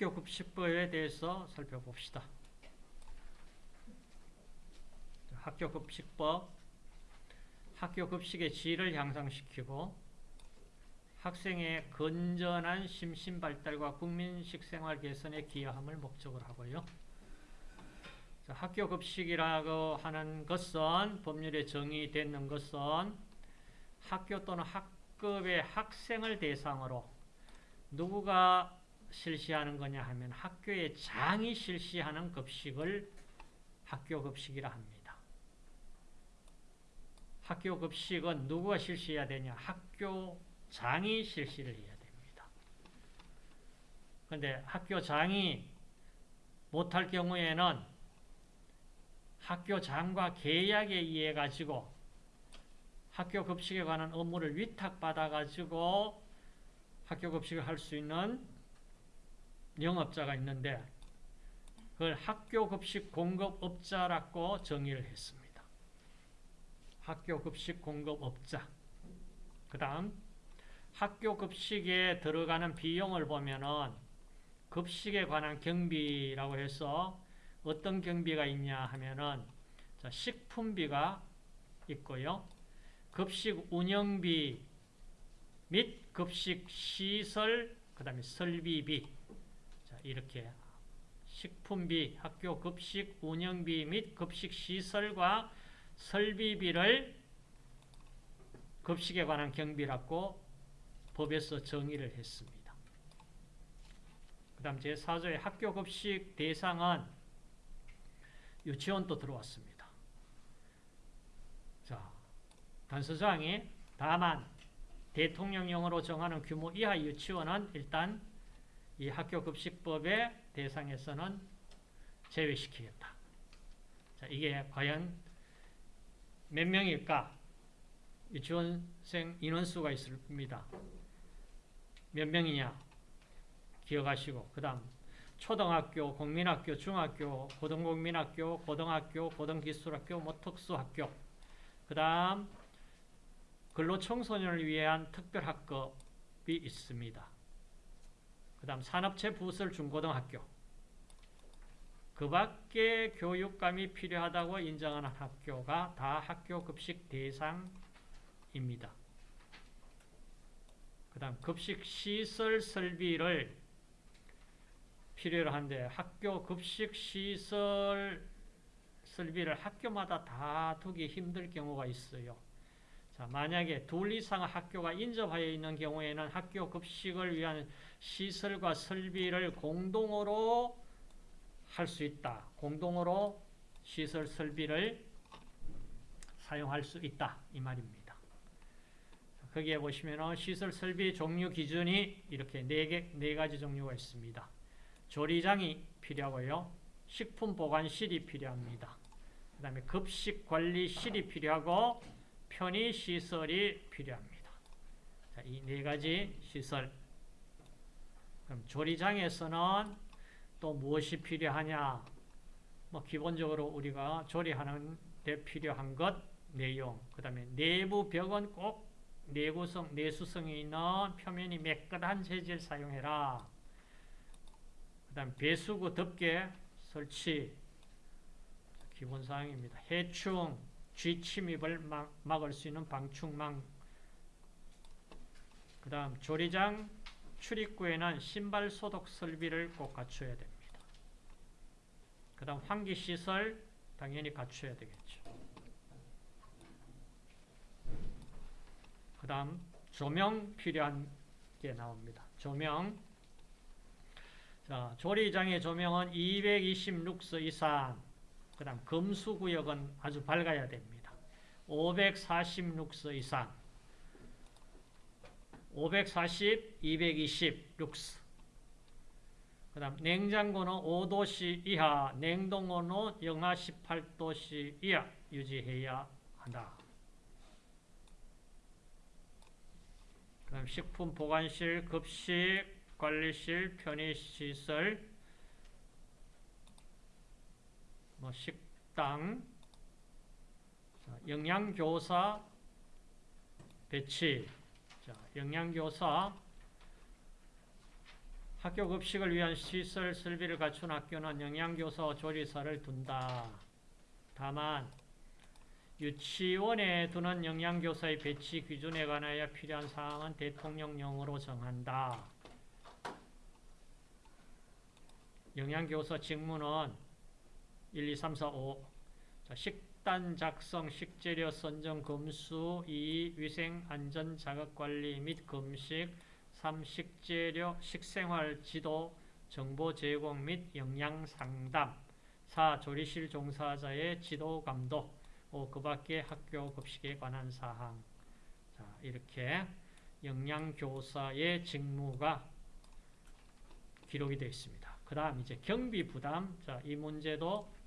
학교 급식법에 대해서 살펴봅시다. 학교 급식법 학교 급식의 질을 향상시키고 학생의 건전한 심신 발달과 국민식 생활 개선에 기여함을 목적으로 하고요. 학교 급식이라고 하는 것은 법률에 정의되는 것은 학교 또는 학급의 학생을 대상으로 누구가 실시하는 거냐 하면 학교의 장이 실시하는 급식을 학교 급식이라 합니다. 학교 급식은 누구가 실시해야 되냐? 학교 장이 실시를 해야 됩니다. 그런데 학교 장이 못할 경우에는 학교 장과 계약에 의해 가지고 학교 급식에 관한 업무를 위탁받아 가지고 학교 급식을 할 수 있는 영업자가 있는데 그걸 학교 급식 공급업자라고 정의를 했습니다. 학교 급식 공급업자. 그 다음 학교 급식에 들어가는 비용을 보면은 급식에 관한 경비라고 해서 어떤 경비가 있냐 하면은 식품비가 있고요. 급식 운영비 및 급식 시설 그 다음에 설비비 자, 이렇게 식품비, 학교 급식 운영비 및 급식 시설과 설비비를 급식에 관한 경비라고 법에서 정의를 했습니다. 그 다음 제4조의 학교 급식 대상은 유치원도 들어왔습니다. 자, 단서장이 다만 대통령령으로 정하는 규모 이하 유치원은 일단 이 학교급식법의 대상에서는 제외시키겠다. 자, 이게 과연 몇 명일까? 유치원생 인원수가 있습니다. 몇 명이냐? 기억하시고 그 다음 초등학교, 국민학교, 중학교, 고등국민학교, 고등학교, 고등기술학교, 뭐 특수학교 그 다음 근로청소년을 위한 특별학급이 있습니다. 그 다음 산업체 부설 중고등학교 그 밖에 교육감이 필요하다고 인정하는 학교가 다 학교 급식 대상입니다. 그 다음 급식 시설 설비를 필요로 한데 학교 급식 시설 설비를 학교마다 다 두기 힘들 경우가 있어요. 자, 만약에 둘 이상 학교가 인접하여 있는 경우에는 학교 급식을 위한 시설과 설비를 공동으로 할 수 있다. 공동으로 시설 설비를 사용할 수 있다. 이 말입니다. 거기에 보시면 시설 설비 종류 기준이 이렇게 네, 개, 네 가지 종류가 있습니다. 조리장이 필요하고요. 식품 보관실이 필요합니다. 그 다음에 급식 관리실이 필요하고 편의 시설이 필요합니다. 이 네 가지 시설. 그럼 조리장에서는 또 무엇이 필요하냐? 뭐 기본적으로 우리가 조리하는 데 필요한 것, 내용. 그 다음에 내부 벽은 꼭 내구성, 내수성이 있는 표면이 매끈한 재질 사용해라. 그 다음 배수구 덮개 설치 기본 사항입니다. 해충, 쥐 침입을 막, 막을 수 있는 방충망 그 다음 조리장 출입구에는 신발 소독 설비를 꼭 갖춰야 됩니다. 그 다음 환기시설 당연히 갖춰야 되겠죠. 그 다음 조명 필요한 게 나옵니다. 조명 자, 조리장의 조명은 226서 이상 그 다음 금수구역은 아주 밝아야 됩니다. 546서 이상 540, 220 룩스 그 다음 냉장고는 5도씨 이하 냉동고는 영하 18도씨 이하 유지해야 한다. 그 다음 식품 보관실, 급식, 관리실, 편의시설, 뭐 식당, 영양교사 배치, 자, 영양교사 학교 급식을 위한 시설 설비를 갖춘 학교는 영양교사, 조리사를 둔다. 다만 유치원에 두는 영양교사의 배치 기준에 관하여 필요한 사항은 대통령령으로 정한다. 영양교사 직무는 1, 2, 3, 4, 5 자, 식단 작성, 식재료 선정, 검수 2. 위생, 안전, 자극관리 및 금식 3. 식재료, 식생활 지도, 정보 제공 및 영양 상담 4. 조리실 종사자의 지도 감독 5. 그 밖에 학교 급식에 관한 사항 자, 이렇게 영양교사의 직무가 기록이 되어 있습니다. 그 다음 이제 경비 부담 자, 이 문제도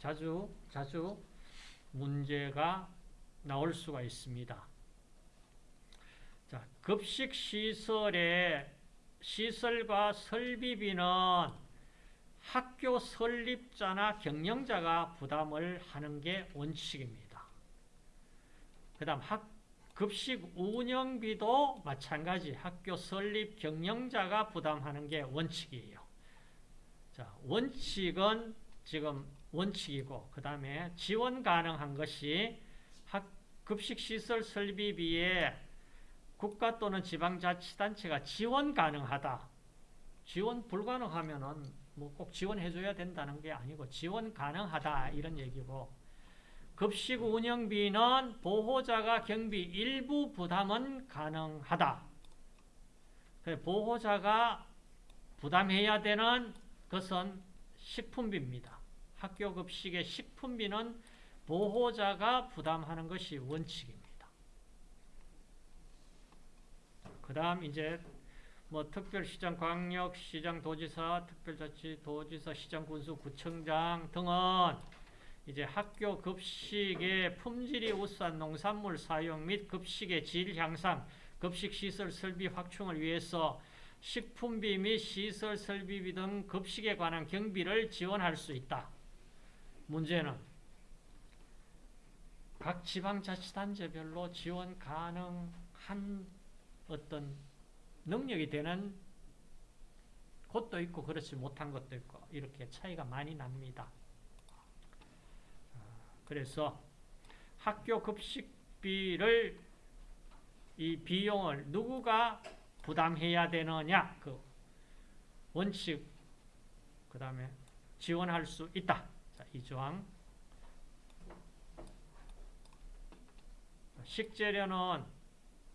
자주 자주 문제가 나올 수가 있습니다. 자, 급식 시설의 시설과 설비비는 학교 설립자나 경영자가 부담을 하는 게 원칙입니다. 그 다음 학, 급식 운영비도 마찬가지 학교 설립 경영자가 부담하는 게 원칙이에요. 자, 원칙은 지금 원칙이고 그 다음에 지원 가능한 것이 학, 급식시설 설비비에 국가 또는 지방자치단체가 지원 가능하다. 지원 불가능하면은 뭐 꼭 지원해줘야 된다는 게 아니고 지원 가능하다 이런 얘기고 급식 운영비는 보호자가 경비 일부 부담은 가능하다. 보호자가 부담해야 되는 것은 식품비입니다. 학교 급식의 식품비는 보호자가 부담하는 것이 원칙입니다. 그 다음 이제 뭐 특별시장, 광역시장, 도지사, 특별자치, 도지사, 시장, 군수, 구청장 등은 이제 학교 급식의 품질이 우수한 농산물 사용 및 급식의 질 향상, 급식 시설 설비 확충을 위해서 식품비 및 시설 설비비 등 급식에 관한 경비를 지원할 수 있다. 문제는 각 지방자치단체별로 지원 가능한 어떤 능력이 되는 곳도 있고 그렇지 못한 것도 있고 이렇게 차이가 많이 납니다. 그래서 학교 급식비를 이 비용을 누구가 부담해야 되느냐 그 원칙 그 다음에 지원할 수 있다. 자, 이 조항 식재료는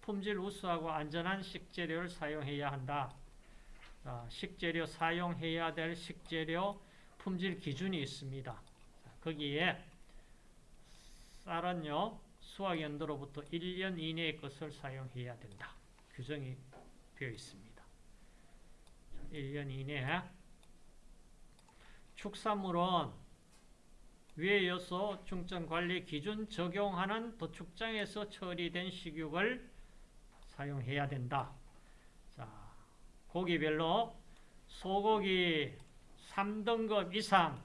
품질 우수하고 안전한 식재료를 사용해야 한다. 자, 식재료 사용해야 될 식재료 품질 기준이 있습니다. 자, 거기에 쌀은요 수확 연도로부터 1년 이내의 것을 사용해야 된다. 규정이 되어 있습니다. 자, 1년 이내 축산물은 위에 이어서 중점관리 기준 적용하는 도축장에서 처리된 식육을 사용해야 된다. 자, 고기별로 소고기 3등급 이상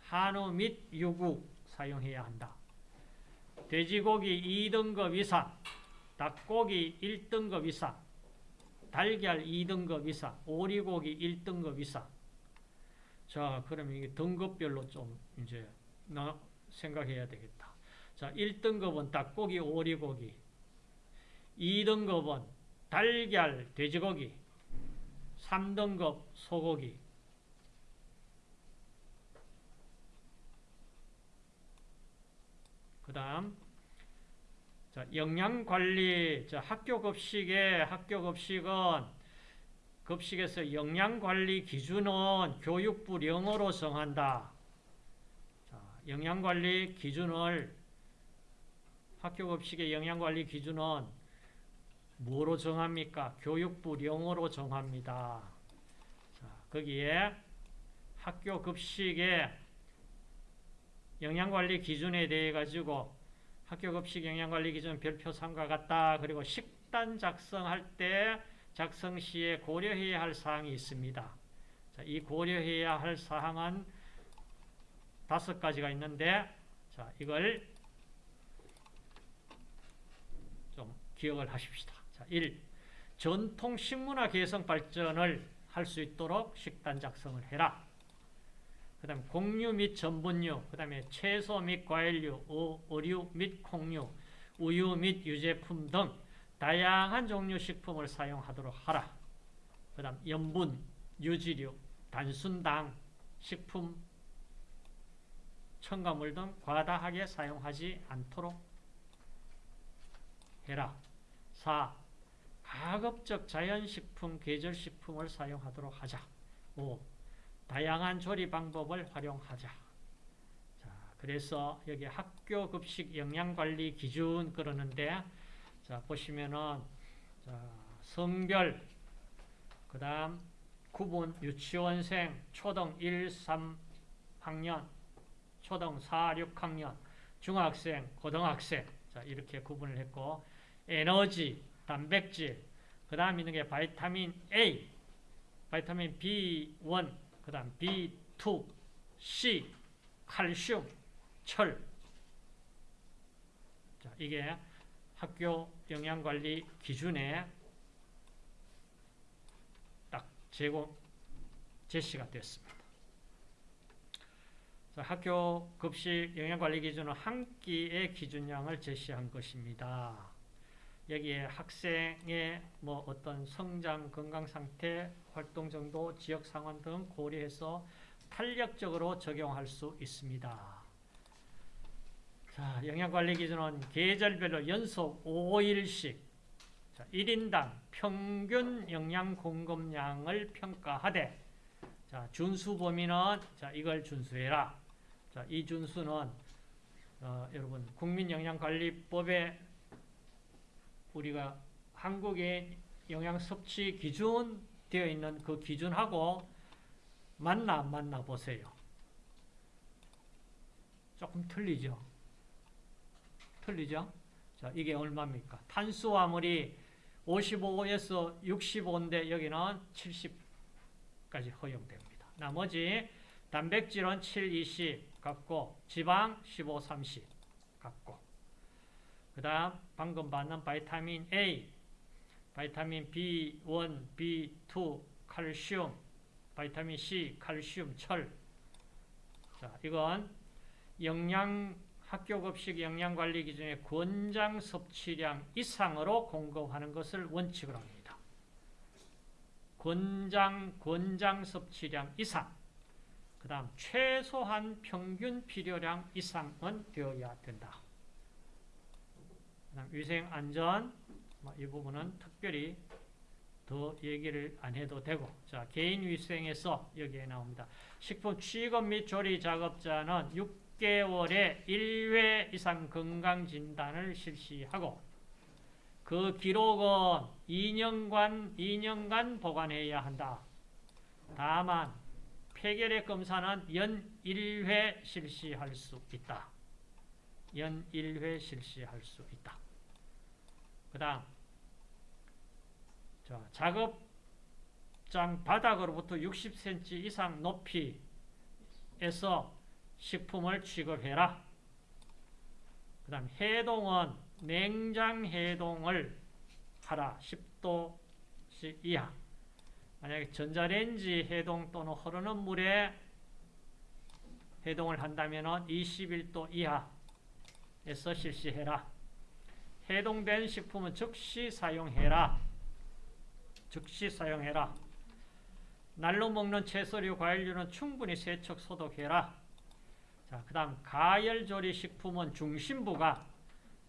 한우 및 유구 사용해야 한다. 돼지고기 2등급 이상, 닭고기 1등급 이상, 달걀 2등급 이상, 오리고기 1등급 이상. 자, 그러면 이게 등급별로 좀 이제 나 생각해야 되겠다. 자, 1등급은 닭고기, 오리고기. 2등급은 달걀, 돼지고기. 3등급 소고기. 그 다음, 자, 영양관리, 자, 학교 급식의 학교 급식은 급식에서 영양관리 기준은 교육부령으로 정한다. 영양관리 기준을 학교 급식의 영양관리 기준은 뭐로 정합니까? 교육부령으로 정합니다. 자, 거기에 학교 급식의 영양관리 기준에 대해 가지고 학교 급식 영양관리 기준 별표 3과 같다. 그리고 식단 작성할 때 작성 시에 고려해야 할 사항이 있습니다. 자, 이 고려해야 할 사항은 다섯 가지가 있는데 자 이걸 좀 기억을 하십시다. 자, 1. 전통 식문화 개성 발전을 할 수 있도록 식단 작성을 해라. 그 다음에 곡류 및 전분류, 그 다음에 채소 및 과일류, 어, 어류 및 콩류, 우유 및 유제품 등 다양한 종류 식품을 사용하도록 하라. 그 다음 염분, 유지류, 단순당, 식품, 첨가물 등 과다하게 사용하지 않도록 해라. 4. 가급적 자연식품, 계절식품을 사용하도록 하자. 5. 다양한 조리 방법을 활용하자. 자, 그래서 여기 학교 급식 영양관리 기준 그러는데, 자, 보시면은, 자, 성별, 그 다음, 구분, 유치원생, 초등 1, 3학년, 초등 4, 6학년, 중학생, 고등학생, 자, 이렇게 구분을 했고, 에너지, 단백질, 그 다음 있는 게 바이타민 A, 바이타민 B1, 그 다음 B2, C, 칼슘, 철. 자, 이게 학교 영양관리 기준에 딱 제공, 제시가 됐습니다. 자, 학교 급식 영양관리 기준은 한 끼의 기준량을 제시한 것입니다. 여기에 학생의 뭐 어떤 성장, 건강 상태, 활동 정도, 지역 상황 등 고려해서 탄력적으로 적용할 수 있습니다. 자, 영양관리 기준은 계절별로 연속 5일씩 자, 1인당 평균 영양 공급량을 평가하되 자, 준수 범위는 자, 이걸 준수해라. 자, 이 준수는 어, 여러분 국민영양관리법에 우리가 한국의 영양 섭취 기준 되어 있는 그 기준하고 맞나 안 맞나 보세요. 조금 틀리죠? 틀리죠? 자, 이게 얼마입니까? 탄수화물이 55에서 65인데 여기는 70까지 허용됩니다. 나머지 단백질은 7, 20 같고 지방 15, 30 같고 그 다음 방금 받는 바이타민 A, 바이타민 B1, B2, 칼슘, 바이타민 C, 칼슘, 철. 자, 이건 영양 학교 급식 영양관리 기준의 권장 섭취량 이상으로 공급하는 것을 원칙으로 합니다. 권장, 권장 섭취량 이상. 그 다음 최소한 평균 필요량 이상은 되어야 된다. 위생 안전 뭐이 부분은 특별히 더 얘기를 안 해도 되고 자 개인 위생에서 여기에 나옵니다. 식품 취급 및 조리 작업자는 6개월에 1회 이상 건강 진단을 실시하고 그 기록은 2년간 2년간 보관해야 한다. 다만 폐결핵 검사는 연 1회 실시할 수 있다. 연 1회 실시할 수 있다. 그 다음 자, 작업장 바닥으로부터 60cm 이상 높이에서 식품을 취급해라. 그 다음 해동은 냉장 해동을 하라. 10도씨 이하. 만약에 전자레인지 해동 또는 흐르는 물에 해동을 한다면 21도 이하에서 실시해라. 해동된 식품은 즉시 사용해라. 즉시 사용해라. 날로 먹는 채소류, 과일류는 충분히 세척, 소독해라. 자, 그 다음 가열조리 식품은 중심부가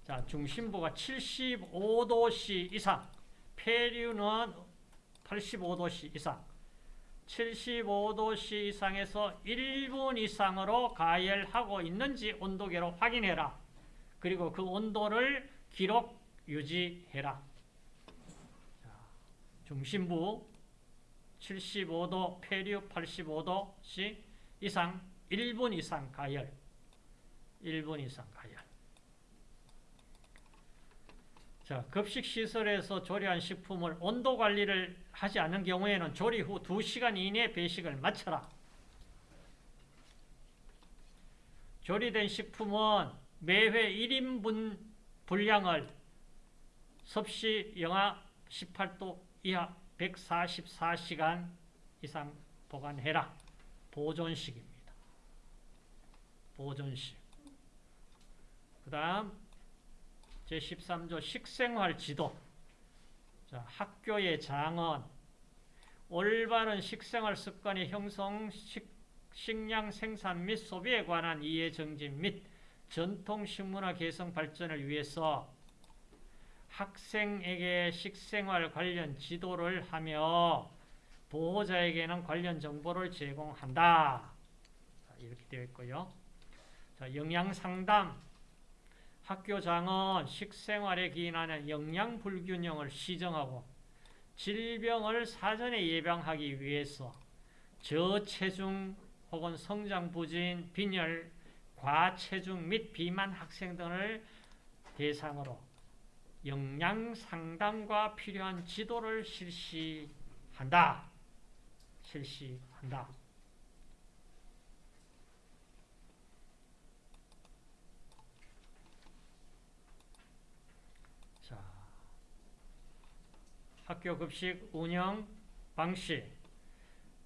자, 중심부가 75도씨 이상, 폐류는 85도씨 이상, 75도씨 이상에서 1분 이상으로 가열하고 있는지 온도계로 확인해라. 그리고 그 온도를 기록 유지해라. 자, 중심부 75도, 폐류 85도씩 이상 1분 이상 가열 1분 이상 가열 자, 급식시설에서 조리한 식품을 온도 관리를 하지 않은 경우에는 조리 후 2시간 이내 배식을 마쳐라. 조리된 식품은 매회 1인분 분량을 섭씨 영하 18도 이하 144시간 이상 보관해라. 보존식입니다. 보존식. 그 다음 제13조 식생활 지도. 자, 학교의 장은 올바른 식생활 습관의 형성, 식, 식량 생산 및 소비에 관한 이해 정진 및 전통 식문화 개성 발전을 위해서 학생에게 식생활 관련 지도를 하며 보호자에게는 관련 정보를 제공한다. 이렇게 되어 있고요. 자, 영양 상담. 학교장은 식생활에 기인하는 영양 불균형을 시정하고 질병을 사전에 예방하기 위해서 저체중 혹은 성장 부진, 빈혈, 과체중 및 비만 학생 등을 대상으로 영양 상담과 필요한 지도를 실시한다. 실시한다. 자, 학교 급식 운영 방식.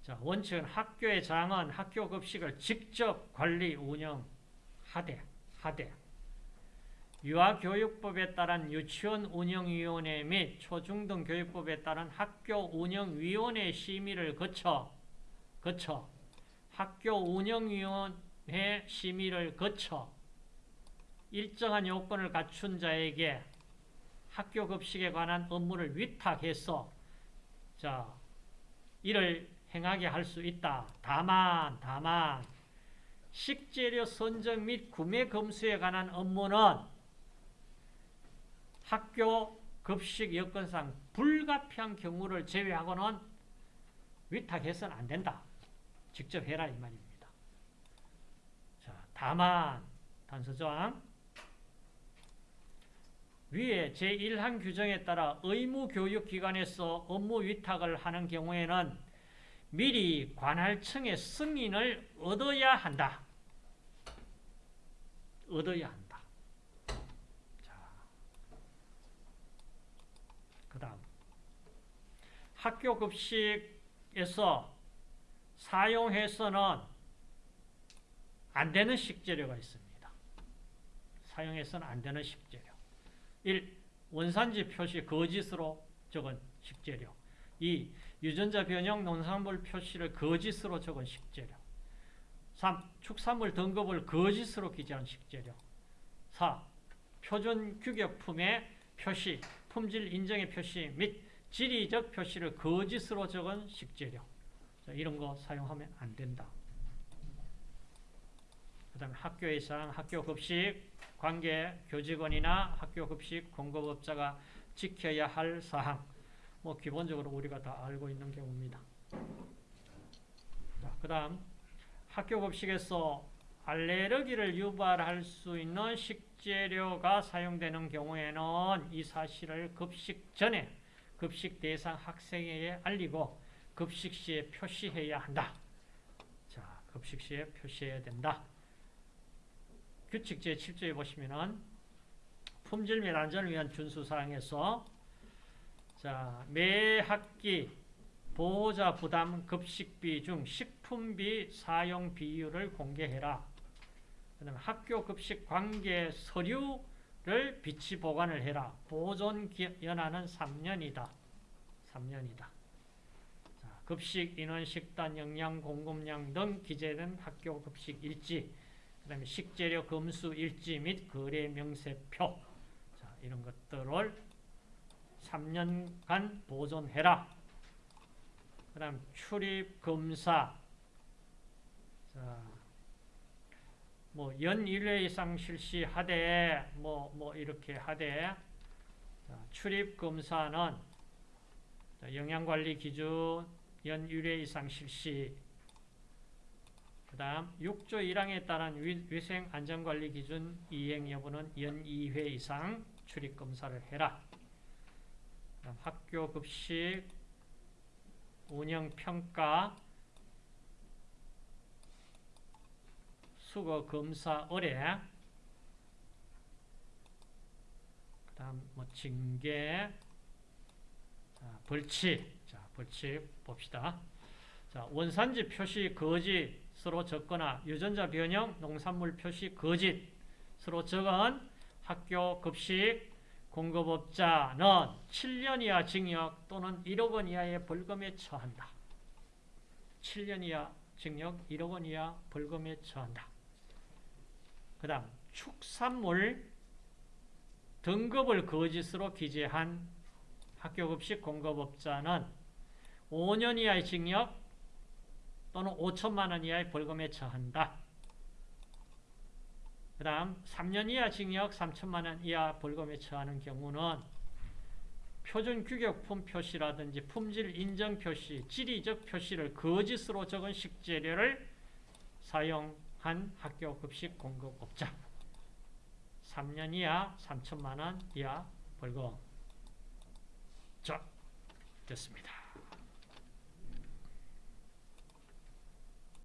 자, 원칙은 학교의 장은 학교 급식을 직접 관리 운영하되 하되 유아교육법에 따른 유치원 운영위원회 및 초중등 교육법에 따른 학교 운영위원회 심의를 거쳐 거쳐. 학교 운영위원회 심의를 거쳐. 일정한 요건을 갖춘 자에게 학교 급식에 관한 업무를 위탁해서 자 이를 행하게 할 수 있다. 다만 다만 식재료 선정 및 구매 검수에 관한 업무는 학교 급식 여건상 불가피한 경우를 제외하고는 위탁해서는 안 된다. 직접 해라 이 말입니다. 자, 다만 단서조항 위에 제1항 규정에 따라 의무교육기관에서 업무 위탁을 하는 경우에는 미리 관할청의 승인을 얻어야 한다. 얻어야 한다. 그 다음 학교 급식에서 사용해서는 안 되는 식재료가 있습니다. 사용해서는 안 되는 식재료. 1. 원산지 표시 거짓으로 적은 식재료 2. 유전자 변형 농산물 표시를 거짓으로 적은 식재료 3. 축산물 등급을 거짓으로 기재한 식재료 4. 표준 규격품의 표시, 품질 인정의 표시 및 지리적 표시를 거짓으로 적은 식재료 자, 이런 거 사용하면 안 된다. 그 다음에 학교에서 학교 급식 관계 교직원이나 학교 급식 공급업자가 지켜야 할 사항 뭐 기본적으로 우리가 다 알고 있는 경우입니다. 그 다음 학교 급식에서 알레르기를 유발할 수 있는 식재료가 사용되는 경우에는 이 사실을 급식 전에 급식 대상 학생에게 알리고 급식 시에 표시해야 한다. 자, 급식 시에 표시해야 된다. 규칙 제7조에 보시면은 품질 및 안전을 위한 준수사항에서 자, 매 학기 보호자 부담 급식비 중 식품비 사용 비율을 공개해라. 그 다음에 학교 급식 관계 서류를 비치 보관을 해라. 보존 연한은 3년이다. 3년이다. 자, 급식 인원, 식단, 영양, 공급량 등 기재된 학교 급식 일지 그 다음에 식재료 검수 일지 및 거래 명세표. 자, 이런 것들을 3년간 보존해라. 그 다음 출입 검사. 자, 뭐연 1회 이상 실시하되 뭐, 뭐 이렇게 하되. 자, 출입 검사는 영양관리 기준 연 1회 이상 실시 그 다음 6조 1항에 따른 위생 안전관리 기준 이행 여부는 연 2회 이상 출입검사를 해라. 학교 급식 운영평가 수거 검사 의뢰 그 다음 뭐 징계 자, 벌칙 자 벌칙 봅시다 자, 원산지 표시 거짓 으로 적거나 유전자 변형 농산물 표시 거짓으로 적은 학교 급식 공급업자는 7년 이하 징역 또는 1억 원 이하의 벌금에 처한다. 7년 이하 징역 1억 원 이하 벌금에 처한다. 그 다음 축산물 등급을 거짓으로 기재한 학교급식 공급업자는 5년 이하의 징역 또는 5천만 원 이하의 벌금에 처한다. 그 다음 3년 이하 징역 3천만 원 이하 벌금에 처하는 경우는 표준 규격품 표시라든지 품질 인정 표시, 지리적 표시를 거짓으로 적은 식재료를 사용한 학교 급식 공급업자 3년 이하 3천만 원 이하 벌금 자, 됐습니다.